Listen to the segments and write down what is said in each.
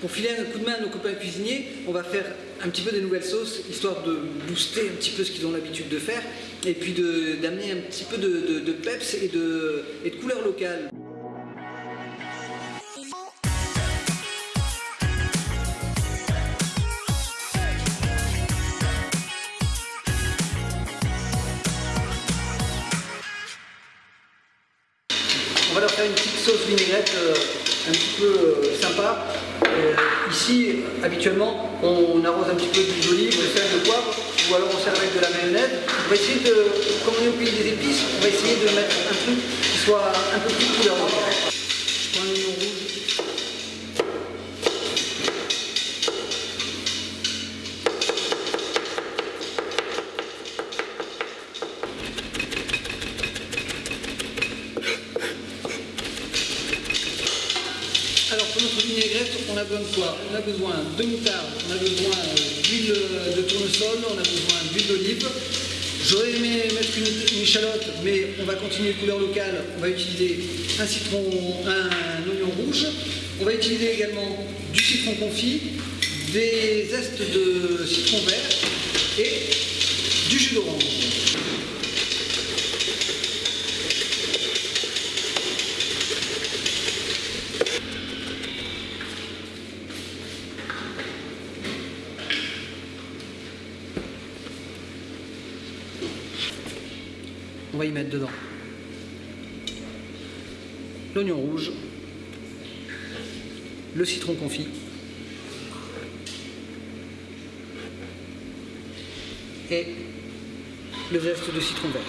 Pour filer un coup de main à nos copains cuisiniers, on va faire un petit peu des nouvelles sauces, histoire de booster un petit peu ce qu'ils ont l'habitude de faire, et puis d'amener un petit peu de, de, peps et de, et de couleur locale. Va faire une petite sauce vinaigrette euh, un petit peu euh, sympa. Euh, ici, habituellement, on arrose un petit peu d'huile d'olive, de sel, de poivre, ou alors on sert avec de la mayonnaise. On va essayer de, comme on est au pays des épices, on va essayer de mettre un truc qui soit un peu plus couleur vinaigrette, on a besoin de quoi? On a besoin de moutarde, on a besoin d'huile de tournesol, on a besoin d'huile d'olive. J'aurais aimé mettre une, échalote, mais on va continuer couleur locale. On va utiliser un citron, un, oignon rouge. On va utiliser également du citron confit, des zestes de citron vert et du jus d'orange. Va y mettre dedans. L'oignon rouge, le citron confit, et le zeste de citron vert.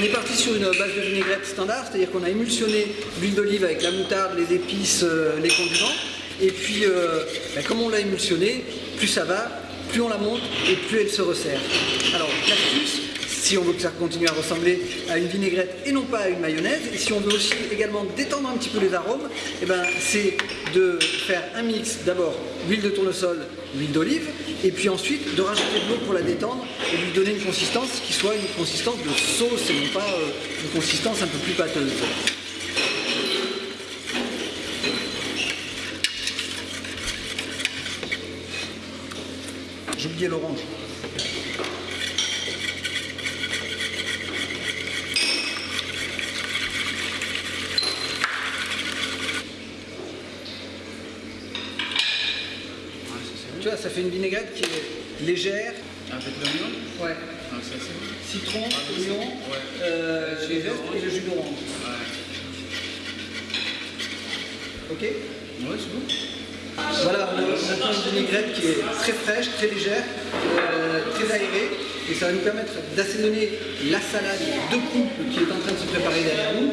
On est parti sur une base de vinaigrette standard, c'est-à-dire qu'on a émulsionné l'huile d'olive avec la moutarde, les épices, euh, les condiments. Et puis, euh, ben, comme on l'a émulsionné, plus ça va, plus on la monte et plus elle se resserre. Alors, l'astuce, si on veut que ça continue à ressembler à une vinaigrette et non pas à une mayonnaise, et si on veut aussi également détendre un petit peu les arômes, eh ben, c'est de faire un mix d'abord d'huile de tournesol, l'huile d'olive, et puis ensuite de rajouter de l'eau pour la détendre et lui donner une consistance qui soit une consistance de sauce et non pas euh, une consistance un peu plus pâteuse. J'ai oublié l'orange. Tu vois, ça fait une vinaigrette qui est légère. Avec l'oignon Ouais. Ah, ça. Citron, Ah, oignon, ouais. euh, les zestes et le jus d'orange. Ouais. Ok Ouais, c'est bon. Voilà, on a une vinaigrette qui est très fraîche, très légère, euh, très aérée. Et ça va nous permettre d'assaisonner la salade de coupe qui est en train de se préparer derrière nous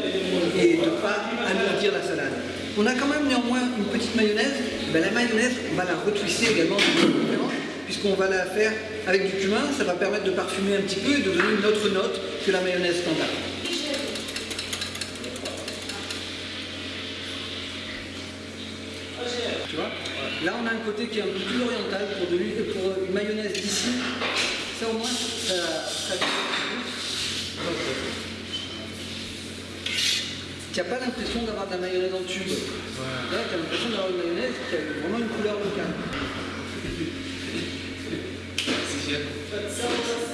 et de ne pas alourdir la salade. On a quand même néanmoins une petite mayonnaise. Ben, la mayonnaise, on va la retwister également puisqu'on va la faire avec du cumin. Ça va permettre de parfumer un petit peu et de donner une autre note que la mayonnaise standard. Tu vois? Là, on a un côté qui est un peu plus oriental pour, de pour une mayonnaise d'ici. Ça, au moins, ça, ça... Tu n'as pas l'impression d'avoir de la mayonnaise en tube. Là, tu as l'impression d'avoir une mayonnaise qui a vraiment une couleur locale. C'est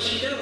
she does.